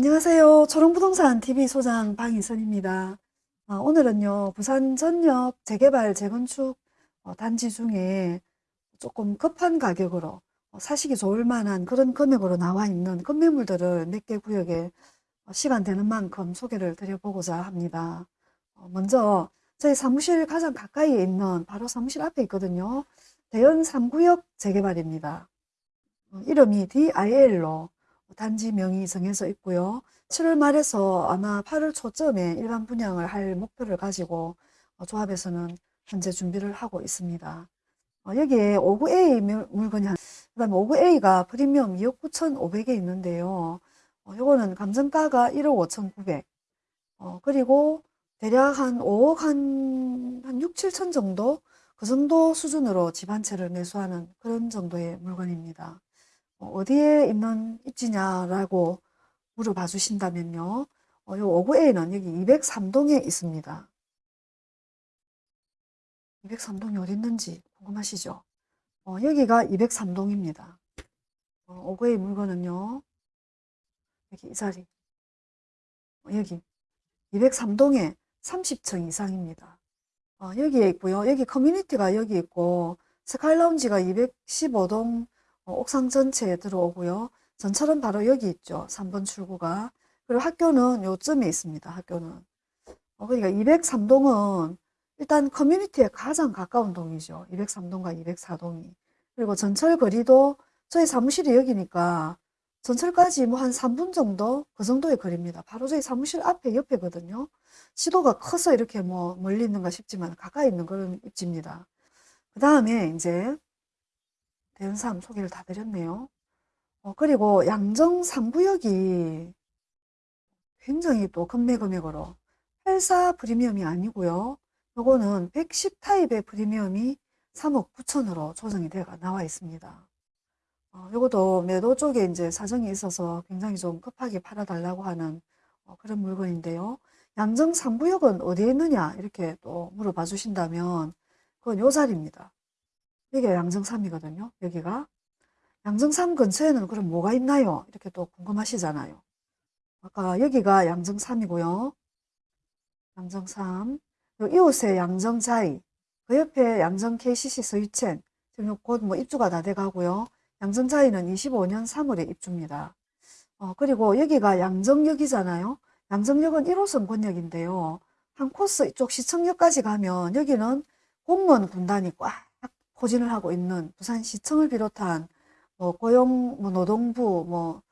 안녕하세요. 초롱부동산 TV 소장 방희선입니다. 아, 오늘은요, 부산 전역 재개발 재건축 어, 단지 중에 조금 급한 가격으로 어, 사시기 좋을 만한 그런 금액으로 나와 있는 건매물들을 몇 개 구역에 어, 시간 되는 만큼 소개를 드려보고자 합니다. 어, 먼저 저희 사무실 가장 가까이에 있는 바로 사무실 앞에 있거든요. 대연 3구역 재개발입니다. 어, 이름이 DIL로 단지 명이 정해져 있고요. 7월 말에서 아마 8월 초쯤에 일반 분양을 할 목표를 가지고 어, 조합에서는 현재 준비를 하고 있습니다. 어, 여기에 59A 물- 물건이 한, 그 다음에 59A가 프리미엄 2억 9,500에 있는데요. 어, 요거는 감정가가 1억 5,900. 어, 그리고 대략 한 5억 한, 한 6, 7천 정도? 그 정도 수준으로 집 한 채를 매수하는 그런 정도의 물건입니다. 어, 어디에 있는 입지냐라고 물어봐 주신다면요. 어, 요 59A는 여기 203동에 있습니다. 203동이 어디 있는지 궁금하시죠? 어, 여기가 203동입니다. 어, 59A 물건은요. 여기 이 자리. 어, 여기 203동에 30층 이상입니다. 어, 여기에 있고요. 여기 커뮤니티가 여기 있고 스카이라운지가 215동 어, 옥상 전체에 들어오고요. 전철은 바로 여기 있죠. 3번 출구가. 그리고 학교는 요쯤에 있습니다. 학교는. 어, 그러니까 203동은 일단 커뮤니티에 가장 가까운 동이죠. 203동과 204동이. 그리고 전철 거리도 저희 사무실이 여기니까 전철까지 뭐 한 3분 정도? 그 정도의 거리입니다. 바로 저희 사무실 앞에 옆에거든요. 시도가 커서 이렇게 뭐 멀리 있는가 싶지만 가까이 있는 그런 입지입니다. 그 다음에 이제 대연삼 소개를 다 드렸네요. 어, 그리고 양정 3구역이 굉장히 또 금매 금액으로 84 프리미엄이 아니고요. 요거는 110 타입의 프리미엄이 3억 9천으로 조정이 돼가 나와 있습니다. 어, 요것도 매도 쪽에 이제 사정이 있어서 굉장히 좀 급하게 팔아달라고 하는 어, 그런 물건인데요. 양정 3구역은 어디에 있느냐 이렇게 또 물어봐 주신다면 그건 요 자리입니다. 여기가 양정 3이거든요. 여기가 양정 3 근처에는 그럼 뭐가 있나요? 이렇게 또 궁금하시잖아요. 아까 여기가 양정 3이고요. 양정 3. 요 이웃에 양정 자이. 그 옆에 양정 KCC 서유첸. 지금 곧뭐 입주가 다 돼가고요. 양정 자이는 25년 3월에 입주입니다. 어, 그리고 여기가 양정역이잖아요. 양정역은 1호선 권역인데요. 한 코스 이쪽 시청역까지 가면 여기는 공무원 군단이 꽉 포진을 하고 있는 부산시청을 비롯한 뭐 고용, 뭐 노동부, 뭐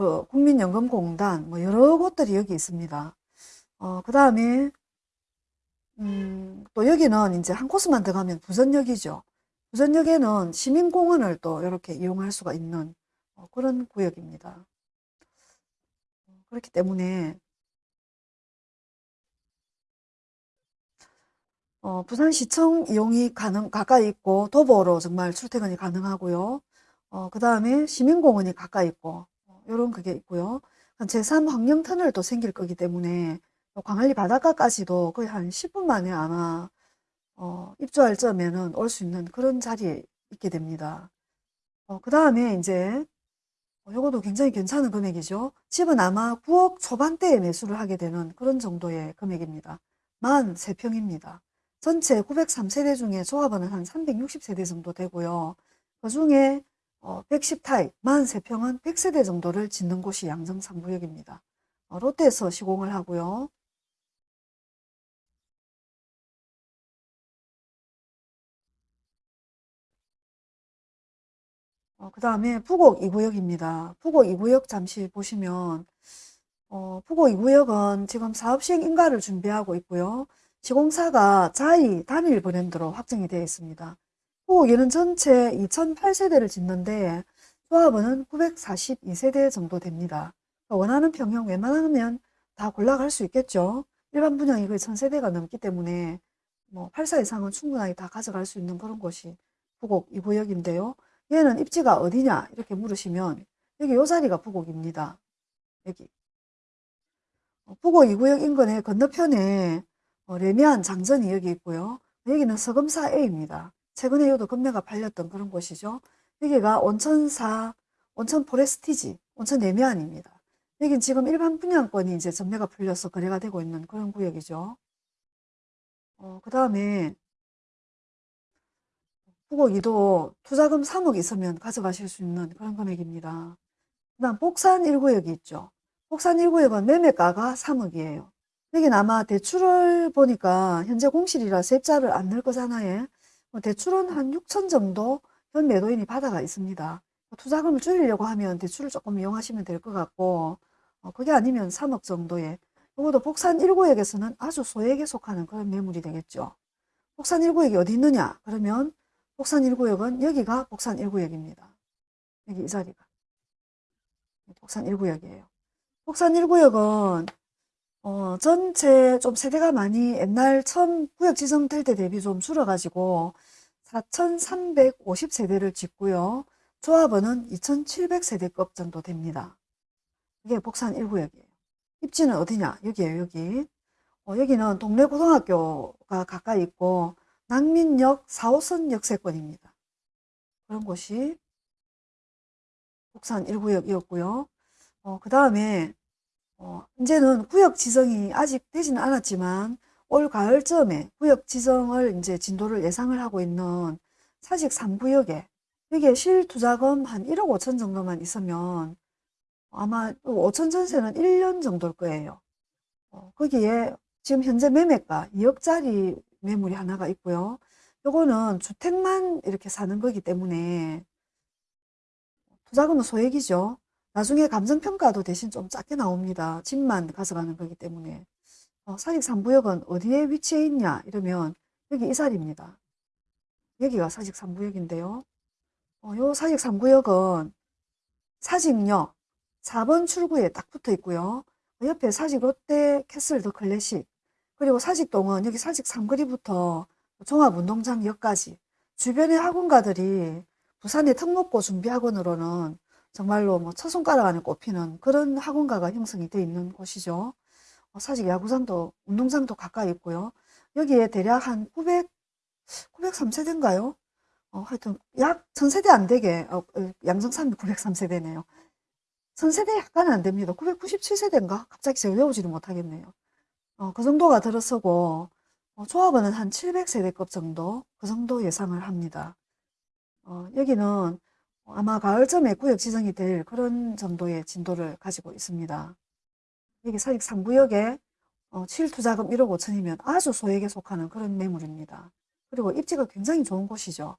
그 국민연금공단, 뭐 여러 곳들이 여기 있습니다. 어, 그 다음에 음, 또 여기는 이제 한 코스만 더 가면 부전역이죠. 부전역에는 시민공원을 또 이렇게 이용할 수가 있는 어, 그런 구역입니다. 그렇기 때문에 어, 부산시청 이용이 가능, 가까이 있고 도보로 정말 출퇴근이 가능하고요. 어, 그 다음에 시민공원이 가까이 있고 어, 이런 그게 있고요. 제3 환경터널도 생길 거기 때문에 광안리 바닷가까지도 거의 한 10분 만에 아마 어, 입주할 점에는 올 수 있는 그런 자리에 있게 됩니다. 어, 그 다음에 이제 어, 요것도 굉장히 괜찮은 금액이죠. 집은 아마 9억 초반대에 매수를 하게 되는 그런 정도의 금액입니다. 만 3평입니다. 전체 903세대 중에 조합원은 한 360세대 정도 되고요. 그 중에 어, 110 타입, 만 3평은 100세대 정도를 짓는 곳이 양정 3구역입니다. 어, 롯데에서 시공을 하고요. 어, 그 다음에 부곡 2구역입니다. 부곡 2구역 잠시 보시면 어, 부곡 2구역은 지금 사업 시행 인가를 준비하고 있고요. 시공사가 자이 단일 브랜드로 확정이 되어 있습니다. 부곡에는 전체 2008세대를 짓는데 조합원은 942세대 정도 됩니다. 원하는 평형 웬만하면 다 골라갈 수 있겠죠. 일반 분양이 거의 1000세대가 넘기 때문에 뭐84 이상은 충분하게 다 가져갈 수 있는 그런 곳이 부곡 2구역인데요. 얘는 입지가 어디냐 이렇게 물으시면 여기 요 자리가 부곡입니다. 여기 어, 부곡 2구역 인근의 건너편에 어, 레미안 장전이 여기 있고요. 여기는 서금사 A입니다. 최근에 요도 금매가 팔렸던 그런 곳이죠. 여기가 온천사, 온천 포레스티지, 온천 레미안입니다. 여긴 지금 일반 분양권이 이제 전매가 풀려서 거래가 되고 있는 그런 구역이죠. 어, 그 다음에 후보 2도 투자금 3억 있으면 가져가실 수 있는 그런 금액입니다. 그 다음 복산 1구역이 있죠. 복산 1구역은 매매가가 3억이에요. 여긴 아마 대출을 보니까 현재 공실이라 세입자를 안 넣을 거잖아요. 뭐 대출은 한 6천 정도 현 매도인이 받아가 있습니다. 투자금을 줄이려고 하면 대출을 조금 이용하시면 될 것 같고 어, 그게 아니면 3억 정도의 이것도 복산 1구역에서는 아주 소액에 속하는 그런 매물이 되겠죠. 복산 1구역이 어디 있느냐? 그러면 복산 1구역은 여기가 복산 1구역입니다. 여기 이 자리가. 복산 1구역이에요. 복산 1구역은 어, 전체 좀 세대가 많이 옛날 처음 구역 지정될 때 대비 좀 줄어가지고 4,350세대를 짓고요. 조합원은 2,700세대급 정도 됩니다. 이게 복산 1구역이에요. 입지는 어디냐? 여기에요, 여기. 어, 여기는 동래 고등학교가 가까이 있고 낭민역 4호선 역세권입니다. 그런 곳이 복산 1구역이었고요. 어, 그 다음에 어, 이제는 구역 지정이 아직 되지는 않았지만 올 가을쯤에 구역 지정을 이제 진도를 예상을 하고 있는 사직 3구역에 여기에 실투자금 한 1억 5천 정도만 있으면 아마 5천 전세는 1년 정도일 거예요. 어, 거기에 지금 현재 매매가 2억짜리 매물이 하나가 있고요. 요거는 주택만 이렇게 사는 거기 때문에 투자금은 소액이죠. 나중에 감정평가도 대신 좀 작게 나옵니다. 집만 가져가는 거기 때문에. 어, 사직 3구역은 어디에 위치해 있냐 이러면 여기 이 자리입니다. 여기가 사직 3구역인데요. 어, 요 사직 3구역은 사직역 4번 출구에 딱 붙어 있고요. 그 옆에 사직 롯데 캐슬 더 클래식 그리고 사직동은 여기 사직 삼거리부터 종합운동장역까지 주변의 학원가들이 부산의 특목고 준비학원으로는 정말로 뭐 첫손가락 안에 꼽히는 그런 학원가가 형성이 되어 있는 곳이죠. 어, 사직 야구장도 운동장도 가까이 있고요. 여기에 대략 한 900, 903세대인가요? 어, 하여튼 약 1000세대 안 되게 어, 어 양정삼이 903세대네요. 1000세대 약간 안 됩니다. 997세대인가? 갑자기 제가 외우지를 못하겠네요. 어, 그 정도가 들어서고 어, 조합원은 한 700세대급 정도 그 정도 예상을 합니다. 어, 여기는 아마 가을쯤에 구역 지정이 될 그런 정도의 진도를 가지고 있습니다. 여기 사직 3구역에 어, 7투자금 1억 5천이면 아주 소액에 속하는 그런 매물입니다. 그리고 입지가 굉장히 좋은 곳이죠.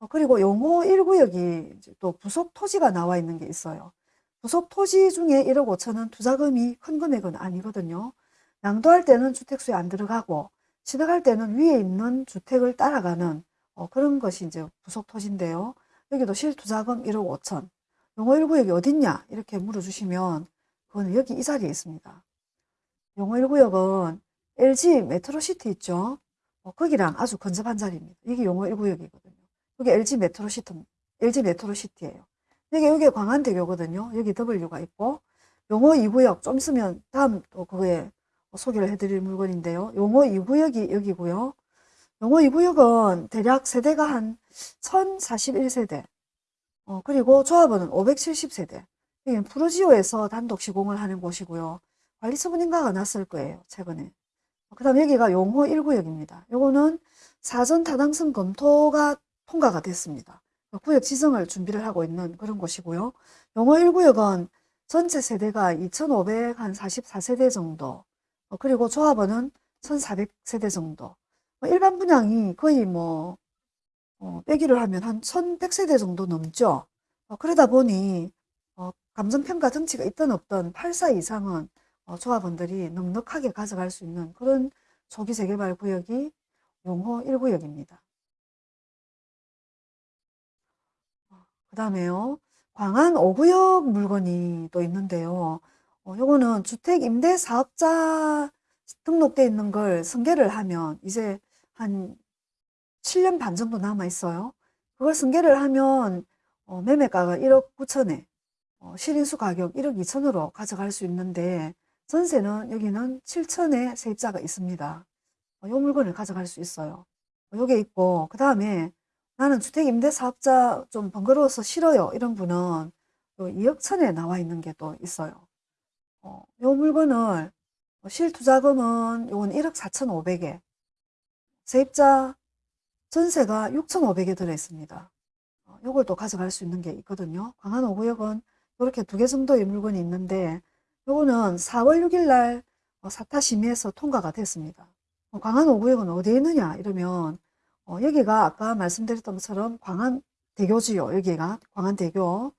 어, 그리고 용호 1구역이 또 부속 토지가 나와 있는 게 있어요. 부속 토지 중에 1억 5천은 투자금이 큰 금액은 아니거든요. 양도할 때는 주택수에 안 들어가고 취득할 때는 위에 있는 주택을 따라가는 어, 그런 것이 이제 부속 토지인데요. 여기도 실투자금 1억 5천. 용호 1구역이 어딨냐? 이렇게 물어주시면 그거는 여기 이 자리에 있습니다. 용호 1구역은 LG 메트로시티 있죠? 어, 거기랑 아주 근접한 자리입니다. 이게 용호 1구역이거든요. 여기 LG 메트로시티, LG 메트로시티예요. 여기, 여기 광안대교거든요. 여기 W가 있고, 용호 2구역 좀 있으면 다음 또 그거에 소개를 해드릴 물건인데요. 용호 2구역이 여기고요. 용호 2구역은 대략 세대가 한 1041세대, 어, 그리고 조합원은 570세대. 여기는 푸르지오에서 단독 시공을 하는 곳이고요. 관리처분 인가가 났을 거예요, 최근에. 그 다음 여기가 용호 1구역입니다. 요거는 사전 타당성 검토가 통과가 됐습니다. 구역 지정을 준비를 하고 있는 그런 곳이고요. 용호 1구역은 전체 세대가 2,544세대 정도, 어, 그리고 조합원은 1,400세대 정도. 뭐 일반 분양이 거의 뭐 어, 빼기를 하면 한 1100세대 정도 넘죠. 어, 그러다 보니 어, 감정평가 등치가 있든 없든 8사 이상은 어, 조합원들이 넉넉하게 가져갈 수 있는 그런 초기 재개발 구역이 용호 1구역입니다. 어, 그 다음에요. 광안 5구역 물건이 또 있는데요. 어, 요거는 주택 임대 사업자 등록돼 있는 걸 승계를 하면 이제 한 7년 반 정도 남아 있어요. 그걸 승계를 하면 어, 매매가가 1억 9천에 어, 실인수 가격 1억 2천으로 가져갈 수 있는데 전세는 여기는 7천에 세입자가 있습니다. 어, 요 물건을 가져갈 수 있어요. 어, 요게 있고 그 다음에 나는 주택 임대 사업자 좀 번거로워서 싫어요. 이런 분은 2억 천에 나와 있는 게 또 있어요. 어, 요 물건을 실투자금은 요건 1억 4,500에 세입자 전세가 6,500에 들어있습니다. 어, 요걸 또 가져갈 수 있는 게 있거든요. 광안 5구역은 이렇게 두 개 정도의 물건이 있는데 요거는 4월 6일 날 어, 사타 심의에서 통과가 됐습니다. 어, 광안 5구역은 어디에 있느냐 이러면 어, 여기가 아까 말씀드렸던 것처럼 광안 대교지요. 여기가 광안 대교.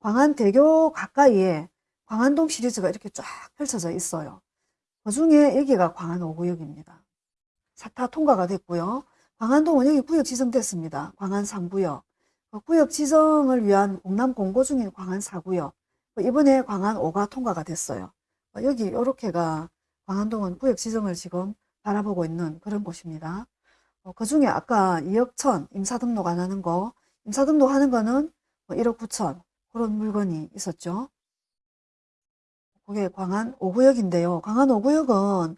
광안 대교 가까이에 광안동 시리즈가 이렇게 쫙 펼쳐져 있어요. 그 중에 여기가 광안 5구역입니다. 사타 통과가 됐고요. 광안동은 여기 구역 지정됐습니다. 광안 3구역. 그 구역 지정을 위한 공남 공고 중인 광안 4구역. 이번에 광안 5가 통과가 됐어요. 여기 이렇게가 광안동은 구역 지정을 지금 바라보고 있는 그런 곳입니다. 그 중에 아까 2억 천 임사 등록 안 하는 거, 임사 등록 하는 거는 1억 9천 그런 물건이 있었죠. 그게 광안 5구역인데요. 광안 5구역은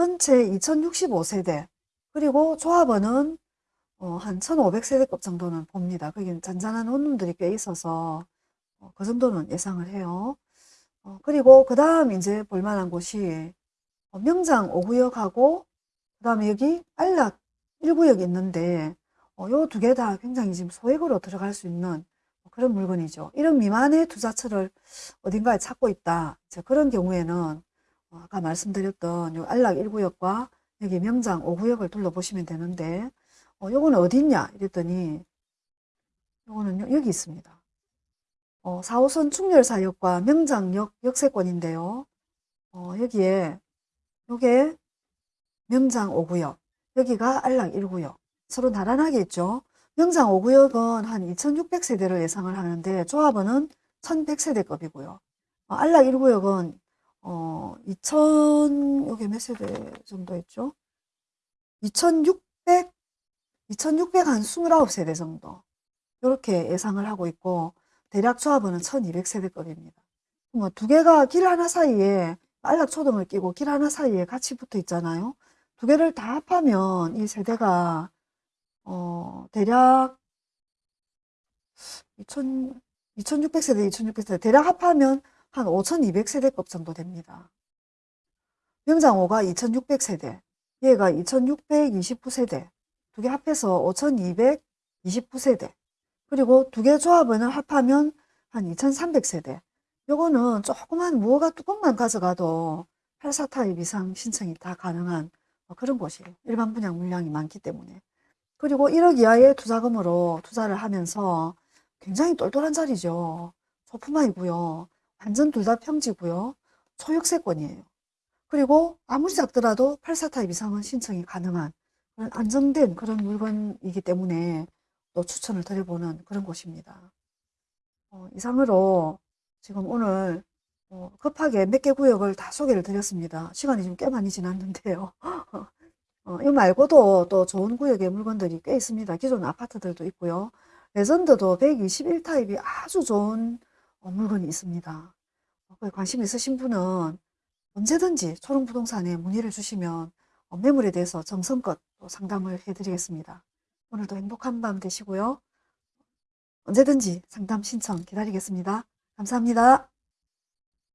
전체 2065세대 그리고 조합원은 어, 한 1500세대급 정도는 봅니다. 거기 잔잔한 원룸들이 꽤 있어서 어, 그 정도는 예상을 해요. 어, 그리고 그 다음 이제 볼만한 곳이 어, 명장 5구역하고 그 다음에 여기 안락 1구역이 있는데 어, 요두 개 다 굉장히 지금 소액으로 들어갈 수 있는 그런 물건이죠. 1억 미만의 투자처를 어딘가에 찾고 있다. 그런 경우에는 어, 아까 말씀드렸던 요 안락 1구역과 여기 명장 5구역을 둘러보시면 되는데 어, 요거는 어디 있냐 이랬더니 요거는 여기 있습니다. 어, 4호선 충렬사역과 명장역 역세권인데요. 어, 여기에 요게 명장 5구역 여기가 안락 1구역 서로 나란하게 있죠. 명장 5구역은 한 2600세대를 예상을 하는데 조합원은 1100세대급이고요. 어, 안락 1구역은 어, 2000, 여기 몇 세대 정도 있죠? 2600, 2600 한 29세대 정도. 이렇게 예상을 하고 있고, 대략 조합원은 1200세대급입니다. 뭐, 두 개가 길 하나 사이에, 안락 초등을 끼고 길 하나 사이에 같이 붙어 있잖아요. 두 개를 다 합하면 이 세대가, 어, 대략 2000, 2600세대, 2600세대, 대략 합하면 한 5200세대급 정도 됩니다. 명장호가 2600세대, 얘가 2629세대, 두 개 합해서 5229세대, 그리고 두 개 조합원을 합하면 한 2300세대. 요거는 조그만 무허가 뚜껑만 가져가도 84 타입 이상 신청이 다 가능한 그런 곳이에요. 일반 분양 물량이 많기 때문에. 그리고 1억 이하의 투자금으로 투자를 하면서 굉장히 똘똘한 자리죠. 소품화이고요. 완전 둘 다 평지고요. 소유세권이에요. 그리고 아무리 작더라도 84타입 이상은 신청이 가능한 그런 안정된 그런 물건이기 때문에 또 추천을 드려보는 그런 곳입니다. 어, 이상으로 지금 오늘 어, 급하게 몇 개 구역을 다 소개를 드렸습니다. 시간이 좀 꽤 많이 지났는데요. 어, 이 말고도 또 좋은 구역의 물건들이 꽤 있습니다. 기존 아파트들도 있고요. 레전드도 121타입이 아주 좋은 어, 물건이 있습니다. 어, 관심 있으신 분은 언제든지 초롱부동산에 문의를 주시면 어, 매물에 대해서 정성껏 상담을 해드리겠습니다. 오늘도 행복한 밤 되시고요. 언제든지 상담 신청 기다리겠습니다. 감사합니다.